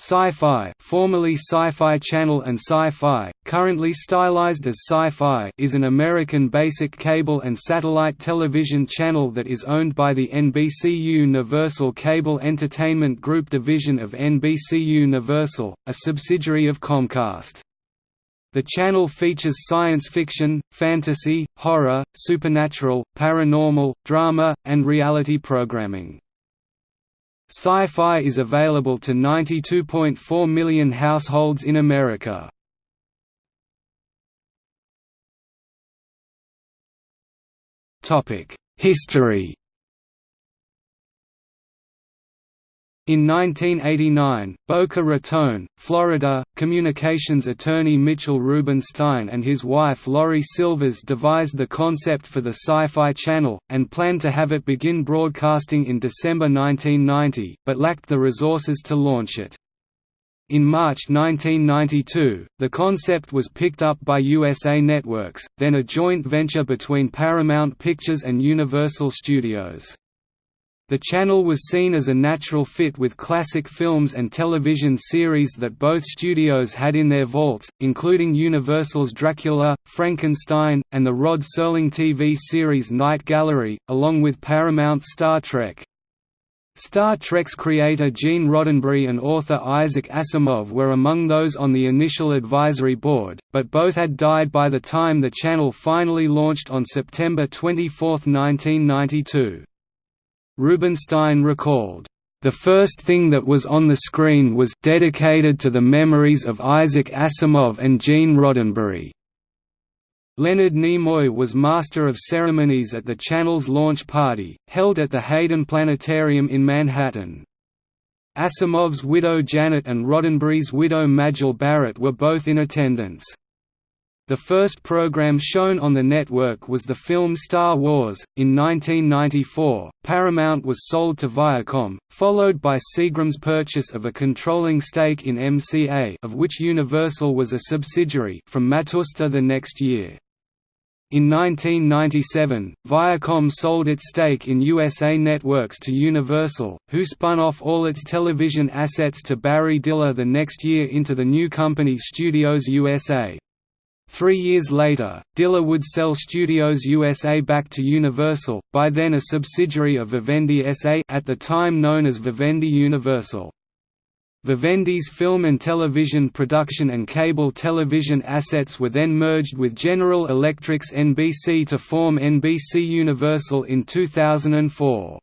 Sci-Fi, formerly Sci-Fi Channel and Sci-Fi, currently stylized as Sci-Fi, is an American basic cable and satellite television channel that is owned by the NBC Universal Cable Entertainment Group division of NBC Universal, a subsidiary of Comcast. The channel features science fiction, fantasy, horror, supernatural, paranormal, drama, and reality programming. Sci-Fi is available to 92.4 million households in America. History In 1989, Boca Raton, Florida, communications attorney Mitchell Rubenstein and his wife Laurie Silvers devised the concept for the Sci-Fi Channel, and planned to have it begin broadcasting in December 1990, but lacked the resources to launch it. In March 1992, the concept was picked up by USA Networks, then a joint venture between Paramount Pictures and Universal Studios. The channel was seen as a natural fit with classic films and television series that both studios had in their vaults, including Universal's Dracula, Frankenstein, and the Rod Serling TV series Night Gallery, along with Paramount's Star Trek. Star Trek's creator Gene Roddenberry and author Isaac Asimov were among those on the initial advisory board, but both had died by the time the channel finally launched on September 24, 1992. Rubenstein recalled, "...the first thing that was on the screen was dedicated to the memories of Isaac Asimov and Gene Roddenberry." Leonard Nimoy was Master of Ceremonies at the channel's launch party, held at the Hayden Planetarium in Manhattan. Asimov's widow Janet and Roddenberry's widow Majel Barrett were both in attendance. The first program shown on the network was the film Star Wars. In 1994, Paramount was sold to Viacom, followed by Seagram's purchase of a controlling stake in MCA, of which Universal was a subsidiary, from Matsushita the next year. In 1997, Viacom sold its stake in USA Networks to Universal, who spun off all its television assets to Barry Diller the next year into the new company Studios USA. Three years later, Diller would sell Studios USA back to Universal, by then a subsidiary of Vivendi SA at the time known as Vivendi Universal. Vivendi's film and television production and cable television assets were then merged with General Electric's NBC to form NBC Universal in 2004.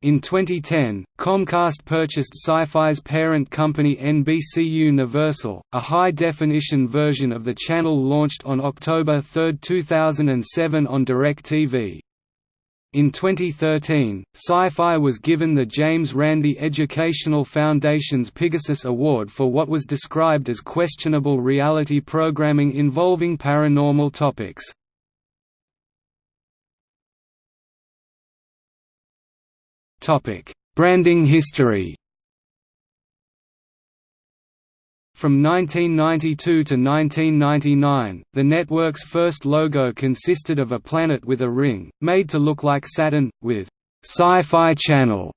In 2010, Comcast purchased Sci-Fi's parent company NBC Universal, a high-definition version of the channel launched on October 3, 2007 on DirecTV. In 2013, Sci-Fi was given the James Randi Educational Foundation's Pegasus Award for what was described as questionable reality programming involving paranormal topics. Branding history. From 1992 to 1999, the network's first logo consisted of a planet with a ring, made to look like Saturn, with Sci-Fi Channel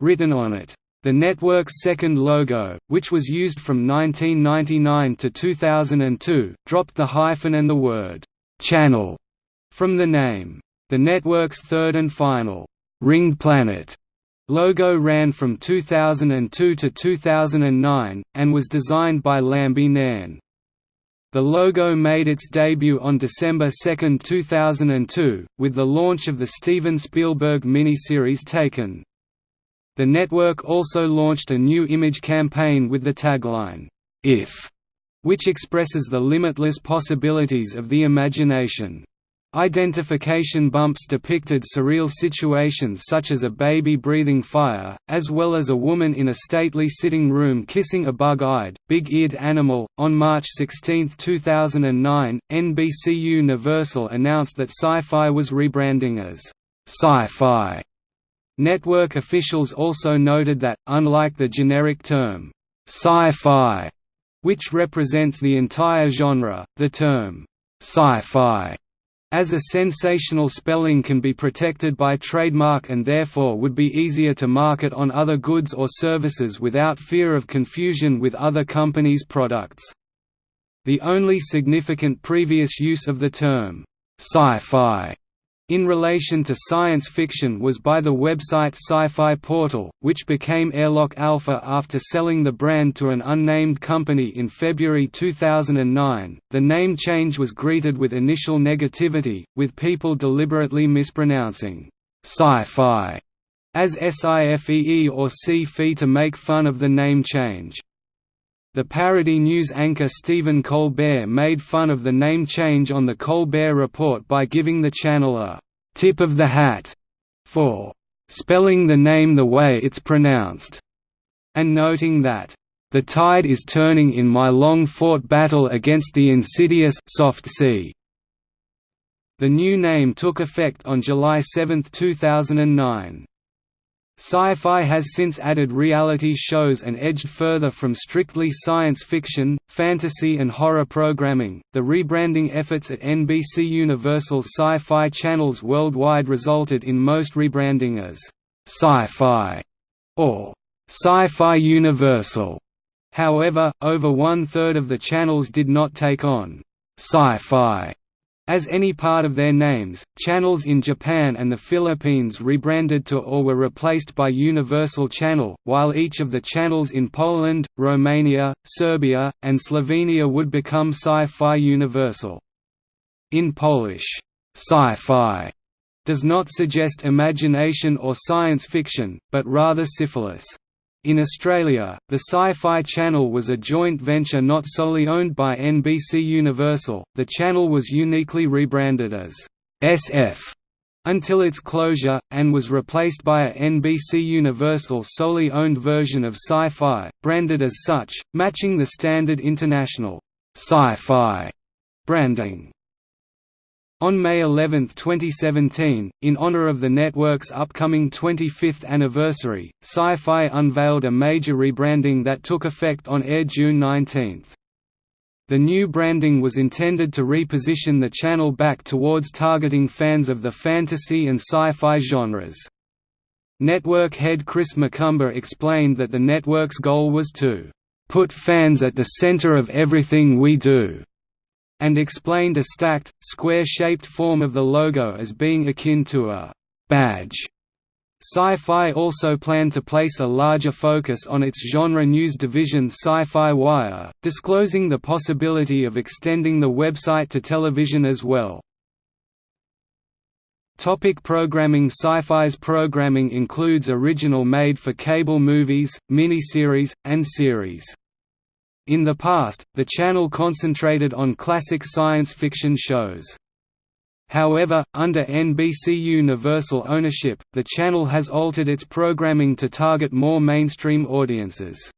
written on it. The network's second logo, which was used from 1999 to 2002, dropped the hyphen and the word «channel» from the name. The network's third and final «Ring Planet» Logo ran from 2002 to 2009, and was designed by Lambie Nairn. The logo made its debut on December 2, 2002, with the launch of the Steven Spielberg miniseries Taken. The network also launched a new image campaign with the tagline, "'If' which expresses the limitless possibilities of the imagination. Identification bumps depicted surreal situations such as a baby breathing fire, as well as a woman in a stately sitting room kissing a bug eyed, big eared animal. On March 16, 2009, NBC Universal announced that Sci Fi was rebranding as Sci Fi. Network officials also noted that, unlike the generic term, sci fi, which represents the entire genre, the term sci fi As a sensational spelling can be protected by trademark and therefore would be easier to market on other goods or services without fear of confusion with other companies' products. The only significant previous use of the term, sci-fi, in relation to science fiction was by the website Sci-Fi Portal, which became Airlock Alpha after selling the brand to an unnamed company in February 2009. The name change was greeted with initial negativity, with people deliberately mispronouncing sci-fi as SIFEE or C-FI to make fun of the name change. The parody news anchor Stephen Colbert made fun of the name change on The Colbert Report by giving the channel a «tip of the hat» for «spelling the name the way it's pronounced», and noting that «the tide is turning in my long-fought battle against the insidious soft C». The new name took effect on July 7, 2009. Sci-fi has since added reality shows and edged further from strictly science fiction, fantasy and horror programming. The rebranding efforts at NBC Universal's sci-fi channels worldwide resulted in most rebranding as Sci-Fi or Sci-Fi Universal. However, over one-third of the channels did not take on Sci-Fi as any part of their names, channels in Japan and the Philippines rebranded to or were replaced by Universal Channel, while each of the channels in Poland, Romania, Serbia, and Slovenia would become Sci-Fi Universal. In Polish, sci-fi does not suggest imagination or science fiction, but rather syphilis. In Australia, the Sci-Fi Channel was a joint venture not solely owned by NBC Universal, the channel was uniquely rebranded as SF until its closure, and was replaced by a NBC Universal solely owned version of Sci-Fi, branded as such, matching the standard international Sci-Fi branding. On May 11, 2017, in honor of the network's upcoming 25th anniversary, Sci-Fi unveiled a major rebranding that took effect on air June 19. The new branding was intended to reposition the channel back towards targeting fans of the fantasy and sci-fi genres. Network head Chris McCumber explained that the network's goal was to "...put fans at the center of everything we do." And explained a stacked, square-shaped form of the logo as being akin to a «badge». Sci-Fi also planned to place a larger focus on its genre news division Sci-Fi Wire, disclosing the possibility of extending the website to television as well. Topic programming Sci-Fi's programming includes original made-for-cable movies, miniseries, and series. In the past, the channel concentrated on classic science fiction shows. However, under NBC Universal ownership, the channel has altered its programming to target more mainstream audiences.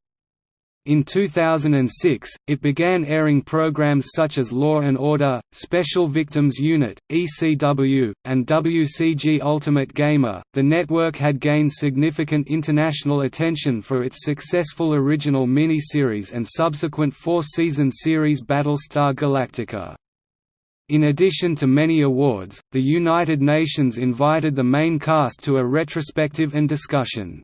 In 2006, it began airing programs such as Law and Order, Special Victims Unit, ECW, and WCG Ultimate Gamer. The network had gained significant international attention for its successful original mini-series and subsequent four-season series Battlestar Galactica. In addition to many awards, the United Nations invited the main cast to a retrospective and discussion.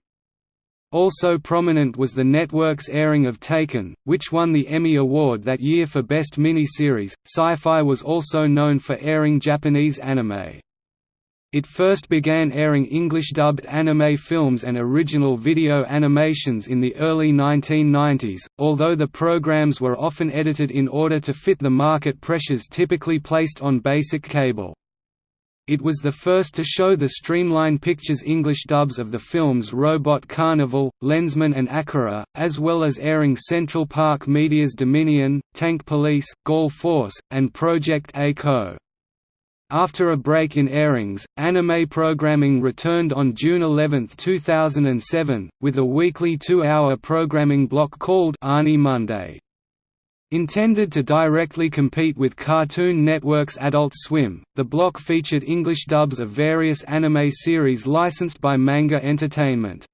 Also prominent was the network's airing of Taken, which won the Emmy Award that year for Best Miniseries. Sci-Fi was also known for airing Japanese anime. It first began airing English-dubbed anime films and original video animations in the early 1990s, although the programs were often edited in order to fit the market pressures typically placed on basic cable. It was the first to show the Streamline Pictures English dubs of the films Robot Carnival, Lensman and Akira, as well as airing Central Park Media's Dominion, Tank Police, Gall Force, and Project A-ko. After a break in airings, anime programming returned on June 11, 2007, with a weekly two-hour programming block called Ani Monday. Intended to directly compete with Cartoon Network's Adult Swim, the block featured English dubs of various anime series licensed by Manga Entertainment.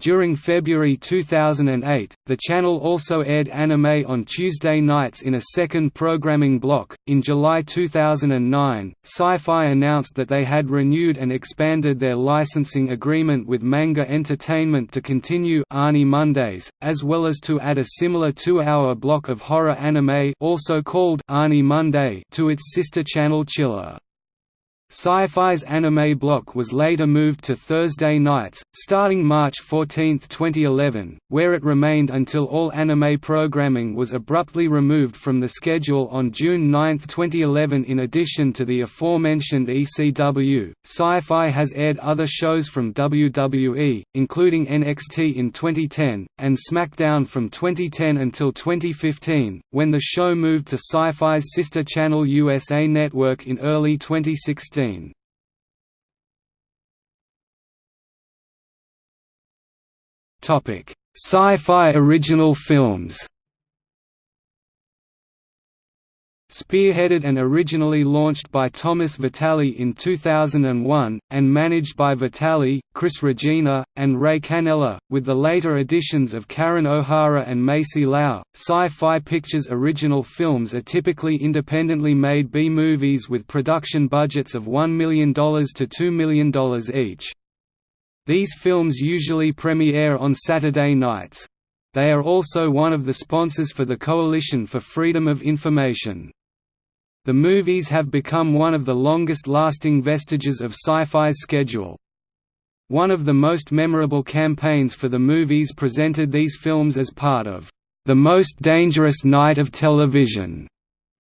During February 2008, the channel also aired anime on Tuesday nights in a second programming block. In July 2009, Sci Fi announced that they had renewed and expanded their licensing agreement with Manga Entertainment to continue Ani Mondays, as well as to add a similar two hour block of horror anime also called Ani Monday to its sister channel Chiller. Sci-Fi's anime block was later moved to Thursday nights, starting March 14, 2011, where it remained until all anime programming was abruptly removed from the schedule on June 9, 2011 In addition to the aforementioned ECW, Sci-Fi has aired other shows from WWE, including NXT in 2010, and SmackDown from 2010 until 2015, when the show moved to Sci-Fi's sister channel USA Network in early 2016. Topic: Sci-fi original films. Spearheaded and originally launched by Thomas Vitale in 2001, and managed by Vitale, Chris Regina, and Ray Cannella, with the later additions of Karen O'Hara and Macy Lau. Sci-Fi Pictures original films are typically independently made B-movies with production budgets of $1 million to $2 million each. These films usually premiere on Saturday nights. They are also one of the sponsors for the Coalition for Freedom of Information. The movies have become one of the longest-lasting vestiges of sci-fi's schedule. One of the most memorable campaigns for the movies presented these films as part of the most dangerous night of television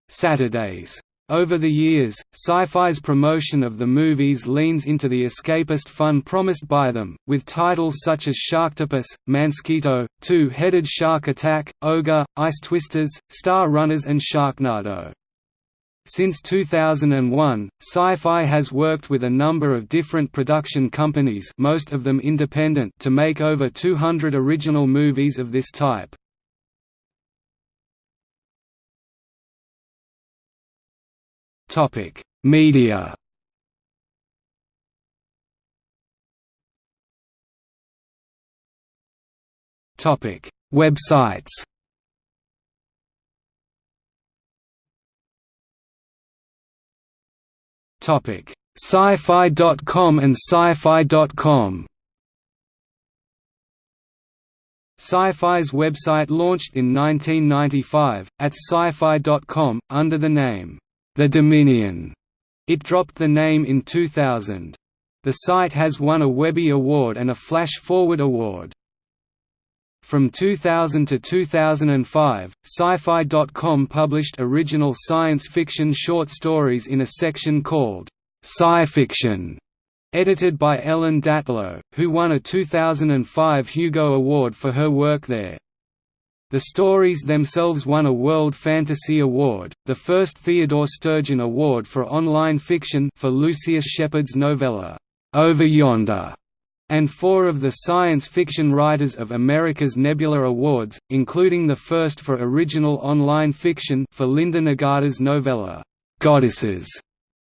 Saturdays. Over the years, Sci-Fi's promotion of the movies leans into the escapist fun promised by them, with titles such as Sharktopus, Mansquito, Two-Headed Shark Attack, Ogre, Ice Twisters, Star Runners and Sharknado. Since 2001, Sci-Fi has worked with a number of different production companies most of them independent to make over 200 original movies of this type. Media Websites Sci-Fi.com and Sci-Fi.com. Sci-Fi's website launched in 1995, at sci-fi.com, under the name, The Dominion. It dropped the name in 2000. The site has won a Webby Award and a Flash Forward Award. From 2000 to 2005, Sci-Fi.com published original science fiction short stories in a section called Sci-Fiction, edited by Ellen Datlow, who won a 2005 Hugo Award for her work there. The stories themselves won a World Fantasy Award, the first Theodore Sturgeon Award for online fiction for Lucius Shepard's novella, Over Yonder and four of the Science Fiction Writers of America's Nebula Awards, including the first for original online fiction for Linda Nagata's novella, Goddesses.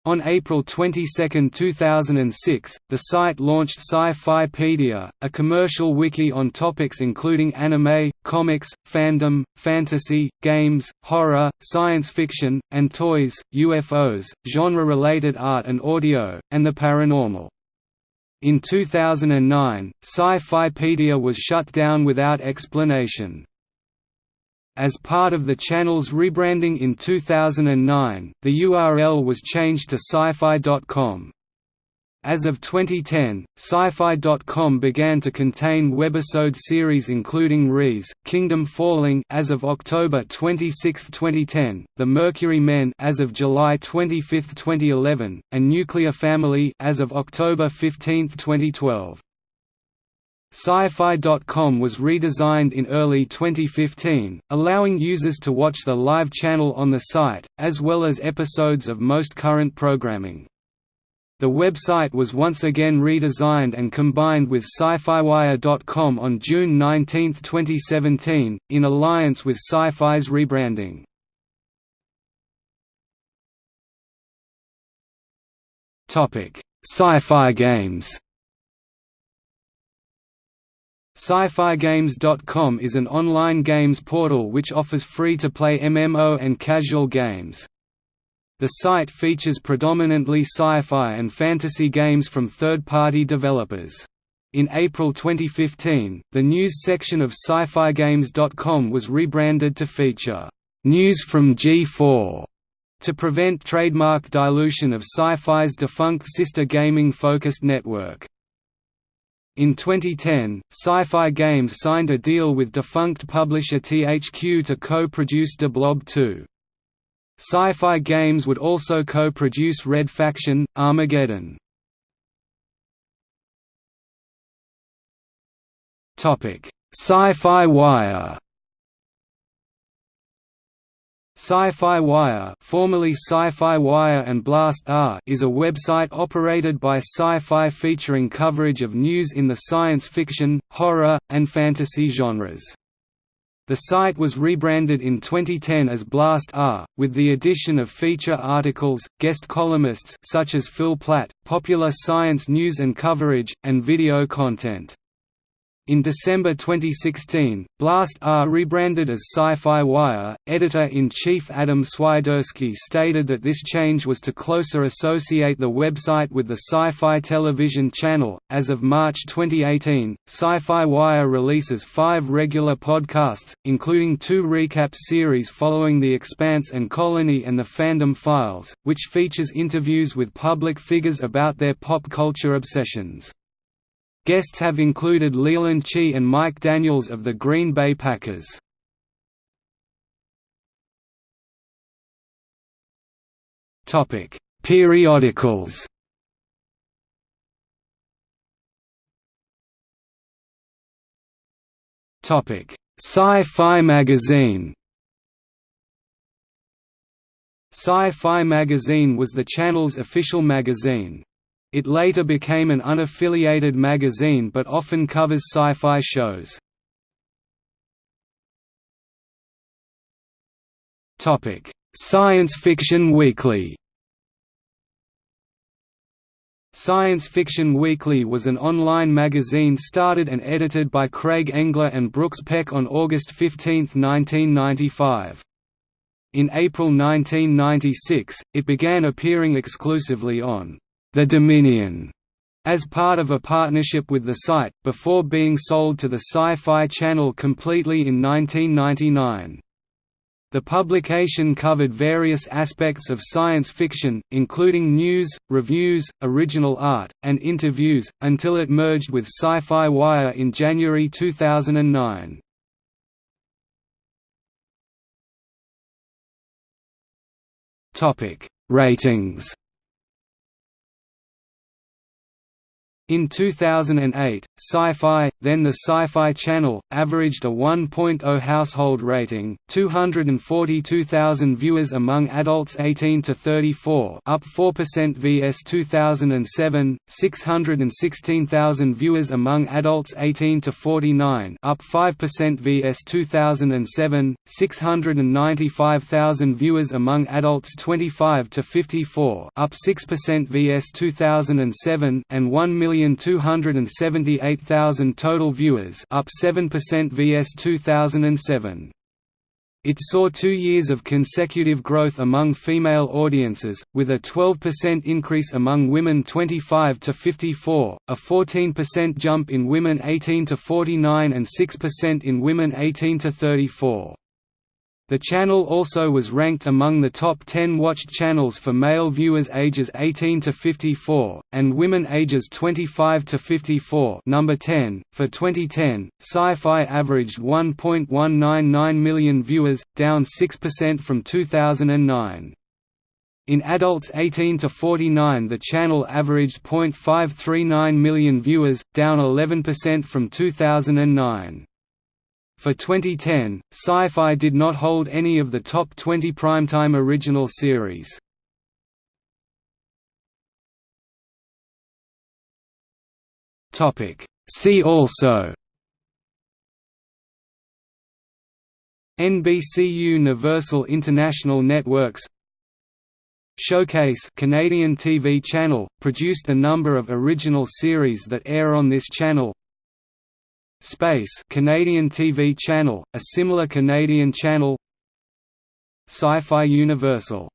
On April 22, 2006, the site launched Sci-Fipedia, a commercial wiki on topics including anime, comics, fandom, fantasy, games, horror, science fiction, and toys, UFOs, genre-related art and audio, and the paranormal. In 2009, Sci-Fipedia was shut down without explanation. As part of the channel's rebranding in 2009, the URL was changed to sci-fi.com. As of 2010, Sci-Fi.com began to contain webisode series including Riese Kingdom Falling as of October 26, 2010, The Mercury Men as of July 25, 2011, and Nuclear Family as of October 15, 2012. Sci-Fi.com was redesigned in early 2015, allowing users to watch the live channel on the site, as well as episodes of most current programming. The website was once again redesigned and combined with SciFiWire.com on June 19, 2017, in alliance with Sci-Fi's rebranding. Sci-Fi games Sci-Fi is an online games portal which offers free-to-play MMO and casual games. The site features predominantly sci-fi and fantasy games from third-party developers. In April 2015, the news section of SciFiGames.com was rebranded to feature «News from G4» to prevent trademark dilution of Sci-Fi's defunct sister gaming-focused network. In 2010, Sci-Fi Games signed a deal with defunct publisher THQ to co-produce De Blob 2. Sci-Fi Games would also co-produce Red Faction, Armageddon. Sci-Fi Wire Sci-Fi Wire, formerly Sci-Fi Wire and Blastr, is a website operated by Sci-Fi featuring coverage of news in the science fiction, horror, and fantasy genres. The site was rebranded in 2010 as Blastr, with the addition of feature articles, guest columnists such as Phil Plait, popular science news and coverage, and video content. In December 2016, Blastr rebranded as Sci-Fi Wire. Editor-in-chief Adam Swiderski stated that this change was to closer associate the website with the Sci-Fi television channel. As of March 2018, Sci-Fi Wire releases five regular podcasts, including two recap series following The Expanse and Colony and The Fandom Files, which features interviews with public figures about their pop culture obsessions. Guests have included Leland Chee and Mike Daniels of the Green Bay Packers. Topic: Periodicals. Topic: Sci-Fi Magazine. Sci-Fi Magazine was the channel's official magazine. It later became an unaffiliated magazine but often covers sci-fi shows. Science Fiction Weekly Science Fiction Weekly was an online magazine started and edited by Craig Engler and Brooks Peck on August 15, 1995. In April 1996, it began appearing exclusively on the Dominion as part of a partnership with the site, before being sold to the Sci-Fi Channel completely in 1999. The publication covered various aspects of science fiction, including news, reviews, original art, and interviews, until it merged with Sci-Fi Wire in January 2009. Ratings In 2008, Sci-Fi, then the Sci-Fi Channel, averaged a 1.0 household rating, 242,000 viewers among adults 18 to 34, up 4% vs 2007, 616,000 viewers among adults 18 to 49, up 5% vs 2007, 695,000 viewers among adults 25 to 54, up 6% vs 2007, and 1 million 1,278,000 total viewers up 7% vs 2007. It saw two years of consecutive growth among female audiences, with a 12% increase among women 25 to 54, a 14% jump in women 18 to 49 and 6% in women 18 to 34. The channel also was ranked among the top 10 watched channels for male viewers ages 18 to 54 and women ages 25 to 54. Number 10 for 2010, Sci-Fi averaged 1.199 million viewers, down 6% from 2009. In adults 18 to 49 the channel averaged 0.539 million viewers, down 11% from 2009. For 2010, Sci-Fi did not hold any of the top 20 primetime original series. See also. NBC Universal International Networks. Showcase Canadian TV channel, produced a number of original series that air on this channel Space Canadian TV channel, a similar Canadian channel. Sci-Fi Universal